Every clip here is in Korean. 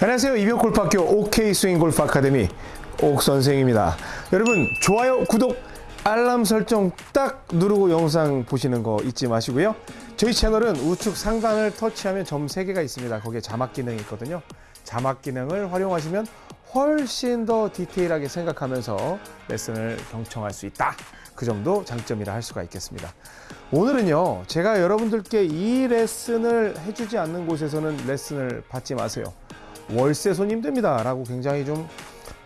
안녕하세요. 이병골프학교 OK 스윙 골프 아카데미 옥 선생입니다. 여러분 좋아요, 구독, 알람 설정 딱 누르고 영상 보시는 거 잊지 마시고요. 저희 채널은 우측 상단을 터치하면 점 3개가 있습니다. 거기에 자막 기능이 있거든요. 자막 기능을 활용하시면 훨씬 더 디테일하게 생각하면서 레슨을 경청할 수 있다. 그 점도 장점이라 할 수가 있겠습니다. 오늘은요, 제가 여러분들께 이 레슨을 해주지 않는 곳에서는 레슨을 받지 마세요. 월세 손님 됩니다. 라고 굉장히 좀,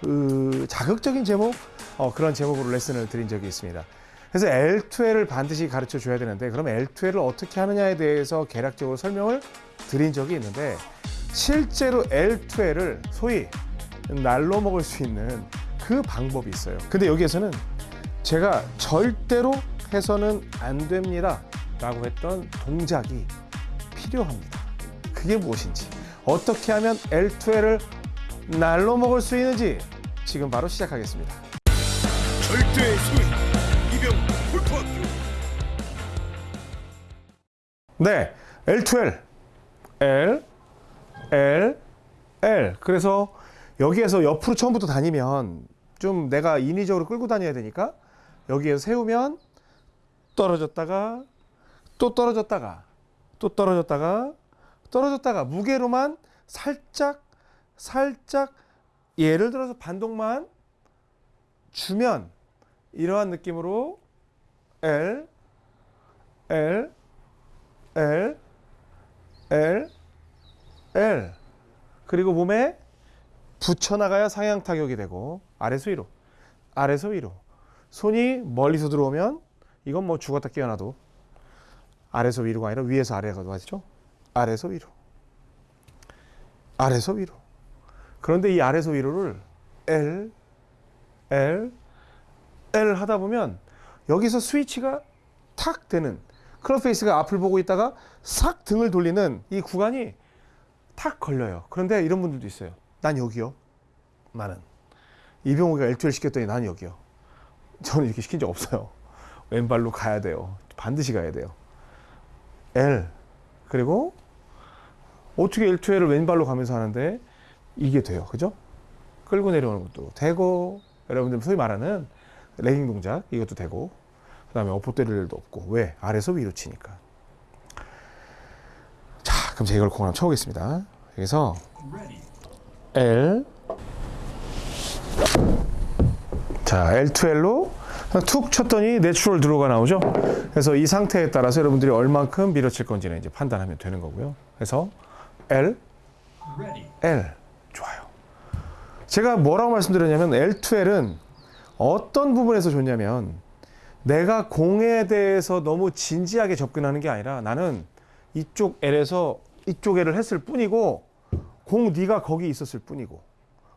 으, 자극적인 제목? 어, 그런 제목으로 레슨을 드린 적이 있습니다. 그래서 L2L을 반드시 가르쳐 줘야 되는데, 그럼 L2L을 어떻게 하느냐에 대해서 개략적으로 설명을 드린 적이 있는데, 실제로 L2L을 소위 날로 먹을 수 있는 그 방법이 있어요. 근데 여기에서는 제가 절대로 해서는 안 됩니다. 라고 했던 동작이 필요합니다. 그게 무엇인지, 어떻게 하면 L2L을 날로 먹을 수 있는지 지금 바로 시작하겠습니다. 절대의 소위 이병 골프학교 네, L2L, L, L, L. 그래서 여기에서 옆으로 처음부터 다니면 좀 내가 인위적으로 끌고 다녀야 되니까 여기에서 세우면 떨어졌다가 또 떨어졌다가 또 떨어졌다가 떨어졌다가 무게로만 살짝 살짝 예를 들어서 반동만 주면 이러한 느낌으로 L L L L L 그리고 몸에 붙여나가야 상향 타격이 되고 아래서 위로 아래서 위로 손이 멀리서 들어오면 이건 뭐 죽었다 깨어나도 아래서 위로가 아니라 위에서 아래가 맞죠? 아래서 위로 아래서 위로 그런데 이 아래서 위로를 L L L 하다 보면 여기서 스위치가 탁 되는 클럽 페이스가 앞을 보고 있다가 싹 등을 돌리는 이 구간이 탁 걸려요. 그런데 이런 분들도 있어요. 난 여기요. 나는 이병호가 L2L 시켰더니 난 여기요. 저는 이렇게 시킨 적 없어요. 왼발로 가야 돼요. 반드시 가야 돼요. L 그리고 어떻게 L2L을 왼발로 가면서 하는데 이게 돼요. 그죠? 끌고 내려오는 것도 되고 여러분들 소위 말하는 레깅 동작 이것도 되고 그 다음에 어포 때릴 일도 없고 왜? 아래서 위로 치니까. 자, 그럼 제가 이걸 공 한번 쳐보겠습니다. 여기서 L 자 L2L로 툭 쳤더니 natural draw가 나오죠. 그래서 이 상태에 따라서 여러분들이 얼만큼 밀어칠 건지는 이제 판단하면 되는 거고요. 그래서 L L 좋아요. 제가 뭐라고 말씀드렸냐면 L2L은 어떤 부분에서 좋냐면 내가 공에 대해서 너무 진지하게 접근하는 게 아니라 나는 이쪽 L에서 이쪽 L을 했을 뿐이고 공 네가 거기 있었을 뿐이고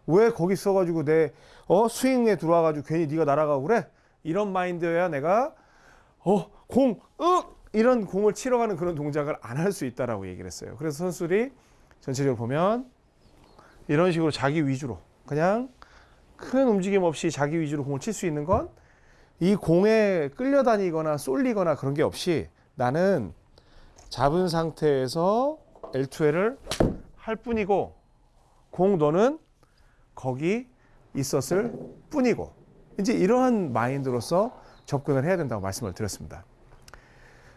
왜 거기 있어가지고 내 어 스윙에 들어와가지고 괜히 네가 날아가고 그래 이런 마인드여야 내가 어 공 으! 이런 공을 치러 가는 그런 동작을 안 할 수 있다라고 얘기를 했어요. 그래서 선수들이 전체적으로 보면 이런 식으로 자기 위주로 그냥 큰 움직임 없이 자기 위주로 공을 칠 수 있는 건 이 공에 끌려다니거나 쏠리거나 그런 게 없이 나는 잡은 상태에서 L2L을 할 뿐이고 공 너는 거기 있었을 뿐이고 이제 이러한 마인드로서 접근을 해야 된다고 말씀을 드렸습니다.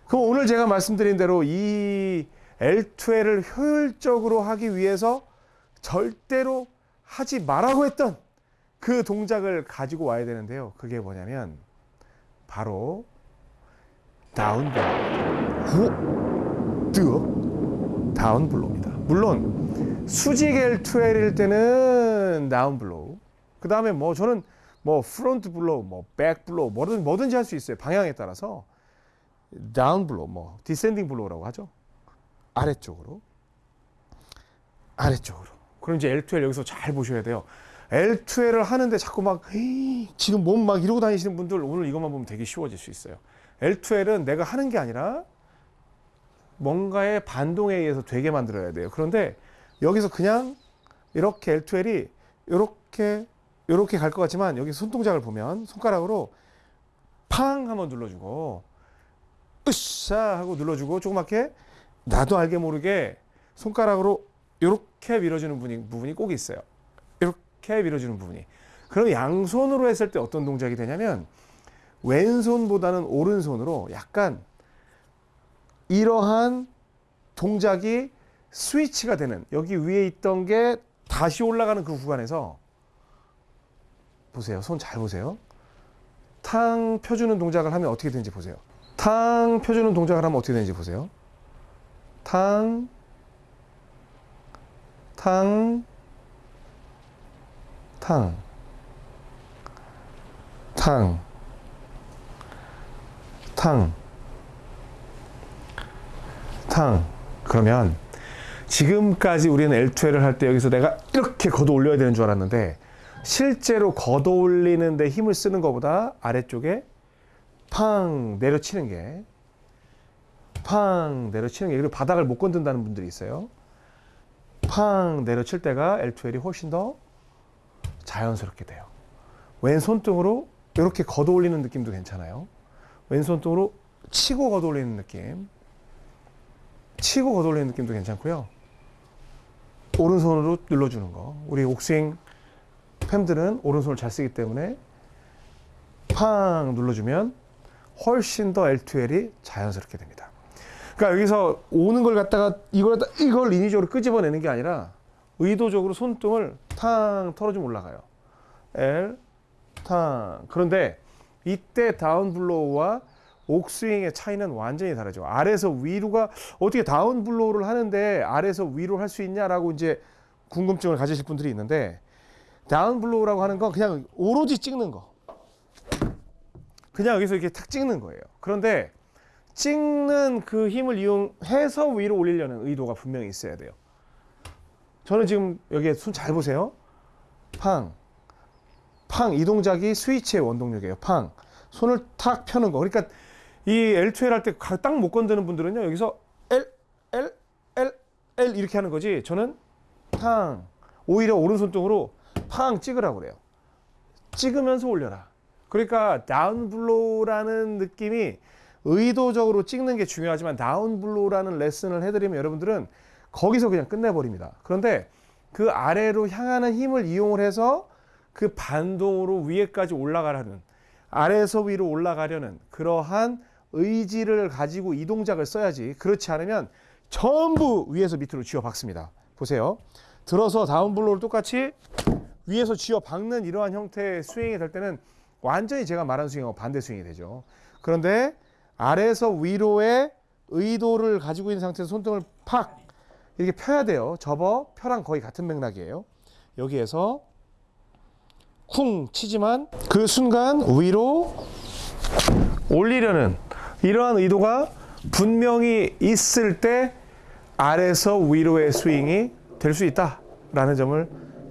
그럼 오늘 제가 말씀드린 대로 이 L2L을 효율적으로 하기 위해서 절대로 하지 말라고 했던 그 동작을 가지고 와야 되는데요. 그게 뭐냐면 바로 down blow, 뜨 down blow입니다. 물론 수직 L2L일 때는 down blow, 그 다음에 뭐 저는 뭐 front blow, 뭐 back blow, 뭐든 뭐든지 할 수 있어요. 방향에 따라서 down blow, 뭐 descending blow라고 하죠. 아래쪽으로, 아래쪽으로. 그럼 이제 L2L 여기서 잘 보셔야 돼요. L2L을 하는데 자꾸 막 지금 몸 막 이러고 다니시는 분들 오늘 이것만 보면 되게 쉬워질 수 있어요. L2L은 내가 하는 게 아니라 뭔가의 반동에 의해서 되게 만들어야 돼요. 그런데 여기서 그냥 이렇게 L2L이 이렇게 이렇게 갈 것 같지만 여기 손동작을 보면 손가락으로 팡 한번 눌러주고 으쌰 하고 눌러주고 조그맣게 나도 알게 모르게 손가락으로 이렇게 밀어주는 부분이, 꼭 있어요. 이렇게 밀어주는 부분이. 그럼 양손으로 했을 때 어떤 동작이 되냐면 왼손보다는 오른손으로 약간 이러한 동작이 스위치가 되는 여기 위에 있던 게 다시 올라가는 그 구간에서 보세요. 손 잘 보세요. 탕 펴주는 동작을 하면 어떻게 되는지 보세요. 탕 펴주는 동작을 하면 어떻게 되는지 보세요. 탕, 탕, 탕, 탕, 탕, 탕. 그러면 지금까지 우리는 L2L을 할 때 여기서 내가 이렇게 걷어 올려야 되는 줄 알았는데 실제로 걷어 올리는데 힘을 쓰는 것보다 아래쪽에 팡 내려치는 게 팡 내려치는 게 그리고 바닥을 못 건든다는 분들이 있어요. 팡 내려칠 때가 L2L이 훨씬 더 자연스럽게 돼요. 왼손등으로 이렇게 걷어 올리는 느낌도 괜찮아요. 왼손등으로 치고 걷어 올리는 느낌. 치고 걷어 올리는 느낌도 괜찮고요. 오른손으로 눌러주는 거. 우리 옥스윙 팸들은 오른손을 잘 쓰기 때문에 팡 눌러주면 훨씬 더 L2L이 자연스럽게 됩니다. 그러니까 여기서 오는 걸 갖다가 이걸 갖다 이걸 인위적으로 끄집어내는 게 아니라 의도적으로 손등을 탕 털어주면 올라가요. L 탕. 그런데 이때 down blow와 옥스윙의 차이는 완전히 다르죠. 아래에서 위로가 어떻게 down blow를 하는데 아래에서 위로 할 수 있냐라고 이제 궁금증을 가지실 분들이 있는데 다운 블로우라고 하는 건 그냥 오로지 찍는 거. 그냥 여기서 이렇게 탁 찍는 거예요. 그런데 찍는 그 힘을 이용해서 위로 올리려는 의도가 분명히 있어야 돼요. 저는 지금 여기에 손 잘 보세요. 팡. 팡. 이 동작이 스위치의 원동력이에요. 팡. 손을 탁 펴는 거. 그러니까 이 L2L 할 때 딱 못 건드는 분들은요. 여기서 L, L, L, L 이렇게 하는 거지. 저는 팡. 오히려 오른손등으로 팡 찍으라고 그래요. 찍으면서 올려라. 그러니까 down blow라는 느낌이 의도적으로 찍는 게 중요하지만 down blow라는 레슨을 해드리면 여러분들은 거기서 그냥 끝내버립니다. 그런데 그 아래로 향하는 힘을 이용을 해서 그 반동으로 위에까지 올라가라는 아래에서 위로 올라가려는 그러한 의지를 가지고 이 동작을 써야지 그렇지 않으면 전부 위에서 밑으로 쥐어 박습니다. 보세요. 들어서 down blow를 똑같이 위에서 쥐어 박는 이러한 형태의 스윙이 될 때는 완전히 제가 말한 스윙하고 반대 스윙이 되죠. 그런데 아래에서 위로의 의도를 가지고 있는 상태에서 손등을 팍 이렇게 펴야 돼요. 접어 펴랑 거의 같은 맥락이에요. 여기에서 쿵 치지만 그 순간 위로 올리려는 이러한 의도가 분명히 있을 때 아래에서 위로의 스윙이 될 수 있다라는 점을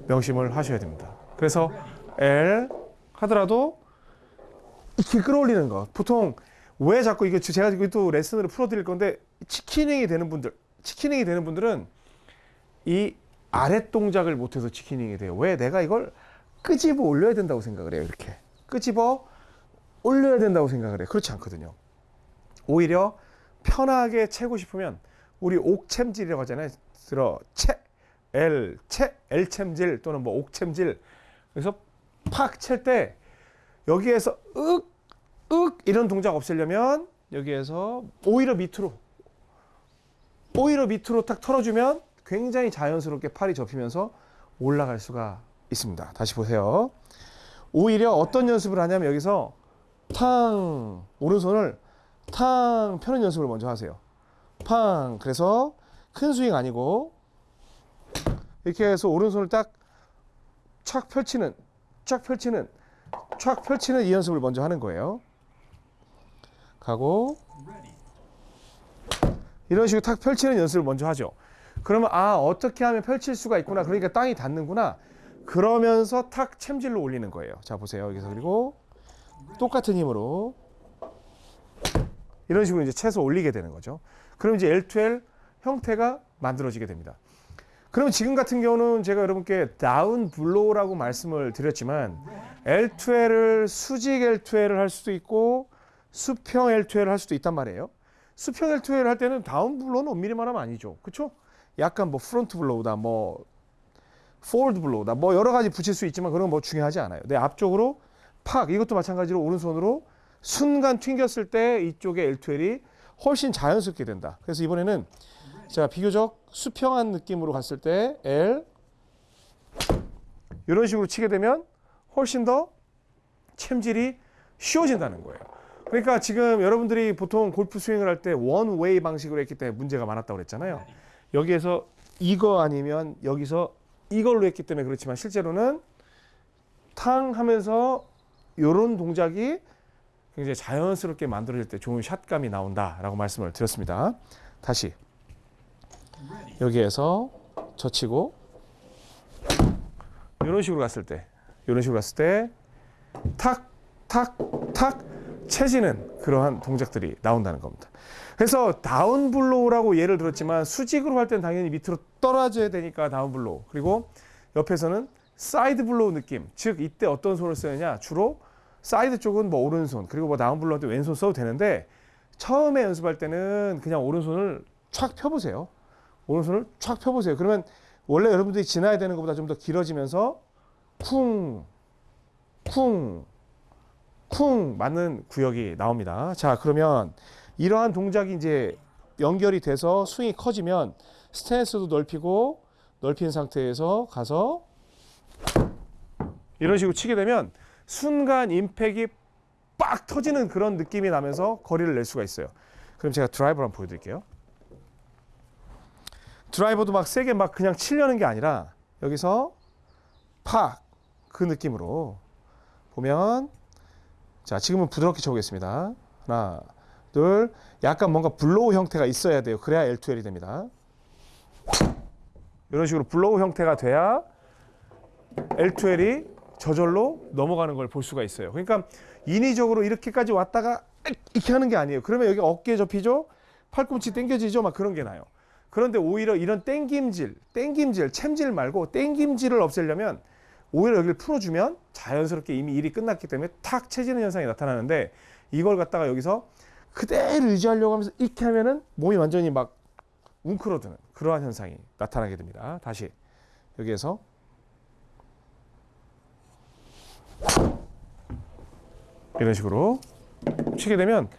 명심을 하셔야 됩니다. 그래서 L 하더라도 이렇게 끌어올리는 거. 보통 왜 자꾸 이게 제가 지금 또 레슨으로 풀어드릴 건데 치키닝이 되는 분들, 치키닝이 되는 분들은 이 아랫 동작을 못해서 치키닝이 돼요. 왜 내가 이걸 끄집어 올려야 된다고 생각을 해요. 이렇게 끄집어 올려야 된다고 생각을 해요. 그렇지 않거든요. 오히려 편하게 채고 싶으면 우리 옥챔질이라고 하잖아요. 들어 채 L 채 L챔질 또는 뭐 옥챔질 그래서 팍 칠 때 여기에서 윽, 윽 이런 동작 없애려면 여기에서 오히려 밑으로 오히려 밑으로 탁 털어주면 굉장히 자연스럽게 팔이 접히면서 올라갈 수가 있습니다. 다시 보세요. 오히려 어떤 연습을 하냐면 여기서 탕 오른손을 탕 펴는 연습을 먼저 하세요. 팡 그래서 큰 스윙 아니고 이렇게 해서 오른손을 딱촥 펼치는 쫙 펼치는 촥 펼치는 이 연습을 먼저 하는 거예요. 가고 이런 식으로 탁 펼치는 연습을 먼저 하죠. 그러면 아 어떻게 하면 펼칠 수가 있구나. 그러니까 땅이 닿는구나. 그러면서 탁 챔질로 올리는 거예요. 자 보세요. 여기서 그리고 똑같은 힘으로 이런 식으로 이제 채서 올리게 되는 거죠. 그럼 이제 L2L 형태가 만들어지게 됩니다. 그럼 지금 같은 경우는 제가 여러분께 다운 블로우라고 말씀을 드렸지만 L2L을 수직 L2L을 할 수도 있고 수평 L2L을 할 수도 있단 말이에요. 수평 L2L을 할 때는 down blow는 엄밀히 말하면 아니죠. 그렇죠? 약간 뭐 front blow다, 뭐 forward blow다, 뭐 여러 가지 붙일 수 있지만 그런 건 뭐 중요하지 않아요. 내 앞쪽으로 팍 이것도 마찬가지로 오른손으로 순간 튕겼을 때 이쪽에 L2L이 훨씬 자연스럽게 된다. 그래서 이번에는 제가 비교적 수평한 느낌으로 갔을 때 L 이런 식으로 치게 되면 훨씬 더 챔질이 쉬워진다는 거예요. 그러니까 지금 여러분들이 보통 골프 스윙을 할 때 원웨이 방식으로 했기 때문에 문제가 많았다고 그랬잖아요. 여기에서 이거 아니면 여기서 이걸로 했기 때문에 그렇지만 실제로는 탕 하면서 이런 동작이 굉장히 자연스럽게 만들어질 때 좋은 샷감이 나온다라고 말씀을 드렸습니다. 다시 여기에서 젖히고 이런 식으로 갔을 때 이런 식으로 갔을 때 탁, 탁, 탁 채지는 그러한 동작들이 나온다는 겁니다. 그래서 down blow라고 예를 들었지만 수직으로 할 때는 당연히 밑으로 떨어져야 되니까 down blow. 그리고 옆에서는 side blow 느낌. 즉 이때 어떤 손을 쓰느냐? 주로 사이드 쪽은 뭐 오른손 그리고 뭐 down blow 할때 왼손 써도 되는데 처음에 연습할 때는 그냥 오른손을 촥 펴보세요. 오른손을 촥 펴보세요. 그러면 원래 여러분들이 지나야 되는 것보다 좀 더 길어지면서 쿵, 쿵, 쿵 맞는 구역이 나옵니다. 자, 그러면 이러한 동작이 이제 연결이 돼서 스윙이 커지면 스탠스도 넓히고 넓힌 상태에서 가서 이런 식으로 치게 되면 순간 임팩이 빡 터지는 그런 느낌이 나면서 거리를 낼 수가 있어요. 그럼 제가 드라이버를 한번 보여드릴게요. 드라이버도 막 세게 막 그냥 치려는 게 아니라 여기서 팍 그 느낌으로 보면 자 지금은 부드럽게 쳐보겠습니다. 하나 둘 약간 뭔가 blow 형태가 있어야 돼요. 그래야 L2L이 됩니다. 이런 식으로 blow 형태가 돼야 L2L이 저절로 넘어가는 걸 볼 수가 있어요. 그러니까 인위적으로 이렇게까지 왔다가 이렇게 하는 게 아니에요. 그러면 여기 어깨 접히죠? 팔꿈치 당겨지죠? 막 그런 게 나요. 그런데 오히려 이런 땡김질, 땡김질, 챔질 말고 땡김질을 없애려면 오히려 여기를 풀어주면 자연스럽게 이미 일이 끝났기 때문에 탁 채지는 현상이 나타나는데 이걸 갖다가 여기서 그대로 유지하려고 하면서 이렇게 하면은 몸이 완전히 막 웅크러드는 그러한 현상이 나타나게 됩니다. 다시 여기에서 이런 식으로 치게 되면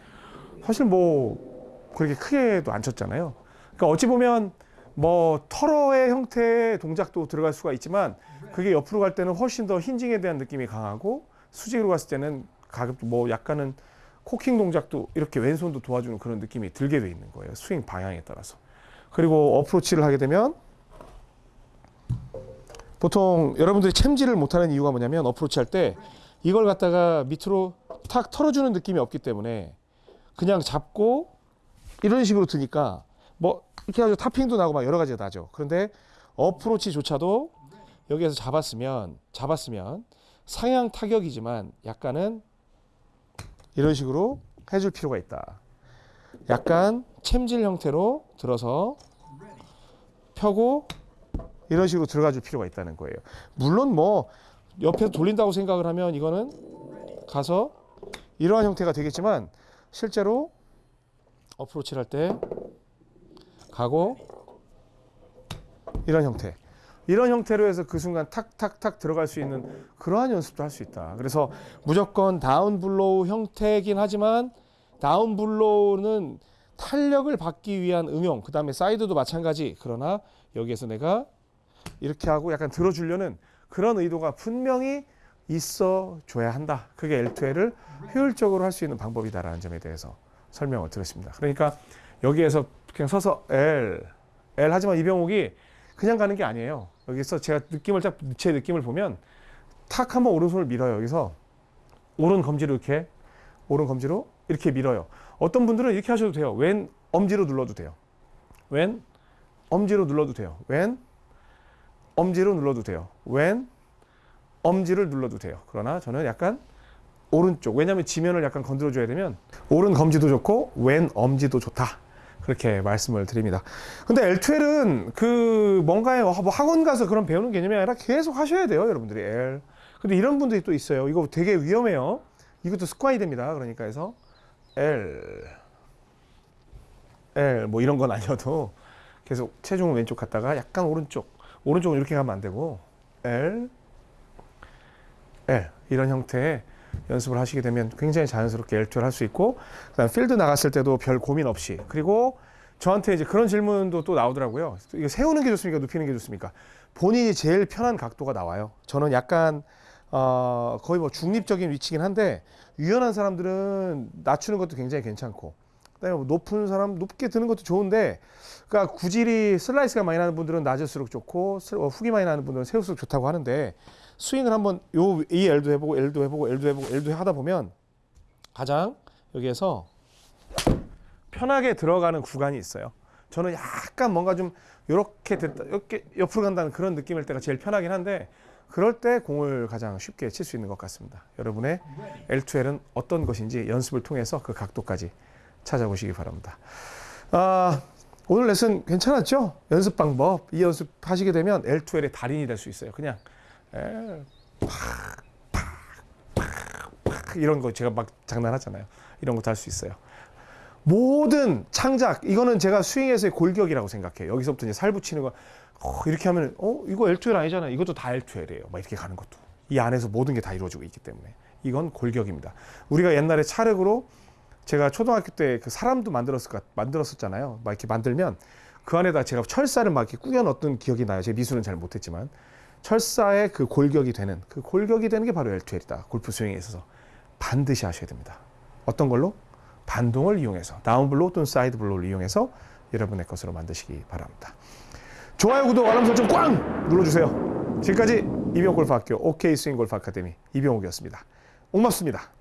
사실 뭐 그렇게 크게도 안 쳤잖아요. 그러니까 어찌 보면 뭐 터러의 형태의 동작도 들어갈 수가 있지만 그게 옆으로 갈 때는 훨씬 더 힌징에 대한 느낌이 강하고 수직으로 갔을 때는 가급도 뭐 약간은 코킹 동작도 이렇게 왼손도 도와주는 그런 느낌이 들게 돼 있는 거예요. 스윙 방향에 따라서. 그리고 어프로치를 하게 되면 보통 여러분들이 챔질을 못하는 이유가 뭐냐면 어프로치 할 때 이걸 갖다가 밑으로 탁 털어주는 느낌이 없기 때문에 그냥 잡고 이런 식으로 드니까 뭐 이렇게 해가지고 타핑도 나고 막 여러 가지가 나죠. 그런데 어프로치조차도 여기에서 잡았으면 잡았으면 상향 타격이지만 약간은 이런 식으로 해줄 필요가 있다. 약간 챔질 형태로 들어서 펴고 이런 식으로 들어가 줄 필요가 있다는 거예요. 물론 뭐 옆에서 돌린다고 생각을 하면 이거는 가서 이러한 형태가 되겠지만 실제로 어프로치를 할 때 가고 이런 형태 이런 형태로 해서 그 순간 탁탁탁 들어갈 수 있는 그러한 연습도 할 수 있다. 그래서 무조건 down blow 형태이긴 하지만 down blow는 탄력을 받기 위한 응용, 그 다음에 사이드도 마찬가지. 그러나 여기에서 내가 이렇게 하고 약간 들어주려는 그런 의도가 분명히 있어 줘야 한다. 그게 L2L을 효율적으로 할 수 있는 방법이다라는 점에 대해서 설명을 드렸습니다. 그러니까 여기에서 그냥 서서 L, L 하지만 이병옥이 그냥 가는 게 아니에요. 여기서 제가 느낌을 딱 제 느낌을 보면 탁 한번 오른손을 밀어요. 여기서 오른 검지로 이렇게 오른 검지로 이렇게 밀어요. 어떤 분들은 이렇게 하셔도 돼요. 왼 엄지로 눌러도 돼요. 왼 엄지로 눌러도 돼요. 왼 엄지로 눌러도 돼요. 왼 엄지를 눌러도 돼요. 그러나 저는 약간 오른쪽. 왜냐하면 지면을 약간 건드려줘야 되면 오른 검지도 좋고 왼 엄지도 좋다. 그렇게 말씀을 드립니다. 근데 L2L은 그 뭔가에 뭐 학원 가서 그런 배우는 개념이 아니라 계속 하셔야 돼요, 여러분들이 L. 근데 이런 분들이 또 있어요. 이거 되게 위험해요. 이것도 습관이 됩니다. 그러니까 해서 L, L 뭐 이런 건 아니어도 계속 체중은 왼쪽 갔다가 약간 오른쪽. 오른쪽은 이렇게 가면 안 되고 L L 이런 형태의 연습을 하시게 되면 굉장히 자연스럽게 L2를 할 수 있고 그다음 필드 나갔을 때도 별 고민 없이 그리고 저한테 이제 그런 질문도 또 나오더라고요. 이거 세우는 게 좋습니까? 눕히는 게 좋습니까? 본인이 제일 편한 각도가 나와요. 저는 약간 어, 거의 뭐 중립적인 위치긴 한데 유연한 사람들은 낮추는 것도 굉장히 괜찮고 그다음에 뭐 높은 사람 높게 드는 것도 좋은데 그러니까 구질이 슬라이스가 많이 나는 분들은 낮을수록 좋고 슬- 어, 많이 나는 분들은 세울수록 좋다고 하는데 스윙을 한번 요 이 L도 해보고 L도 해보고 L도 해보고 L도 하다 보면 가장 여기에서 편하게 들어가는 구간이 있어요. 저는 약간 뭔가 좀 이렇게 됐다, 이렇게 옆으로 간다는 그런 느낌일 때가 제일 편하긴 한데 그럴 때 공을 가장 쉽게 칠 수 있는 것 같습니다. 여러분의 L2L은 어떤 것인지 연습을 통해서 그 각도까지 찾아보시기 바랍니다. 아, 오늘 레슨 괜찮았죠? 연습 방법 이 연습 하시게 되면 L2L의 달인이 될 수 있어요. 그냥 팍 팍 팍 팍 이런 거 제가 막 장난하잖아요. 이런 것도 할 수 있어요. 모든 창작 이거는 제가 스윙에서의 골격이라고 생각해요. 여기서부터 이제 살 붙이는 거 어, 이렇게 하면 어 이거 L2L 아니잖아. 이것도 다 L2L이에요. 막 이렇게 가는 것도 이 안에서 모든 게 다 이루어지고 있기 때문에 이건 골격입니다. 우리가 옛날에 찰흙으로 제가 초등학교 때 그 사람도 만들었을 것 만들었었잖아요. 막 이렇게 만들면 그 안에다 제가 철사를 막 이렇게 꾸겨 넣었던 기억이 나요. 제 미술은 잘 못했지만 철사의 그 골격이 되는 그 골격이 되는 게 바로 L2L이다. 골프 스윙에 있어서 반드시 하셔야 됩니다. 어떤 걸로? 반동을 이용해서 down blow 또는 side blow를 이용해서 여러분의 것으로 만드시기 바랍니다. 좋아요, 구독, 알람 설정 꽝 눌러주세요. 지금까지 이병옥골프학교 옥스윙골프 아카데미 이병옥이었습니다. 고맙습니다.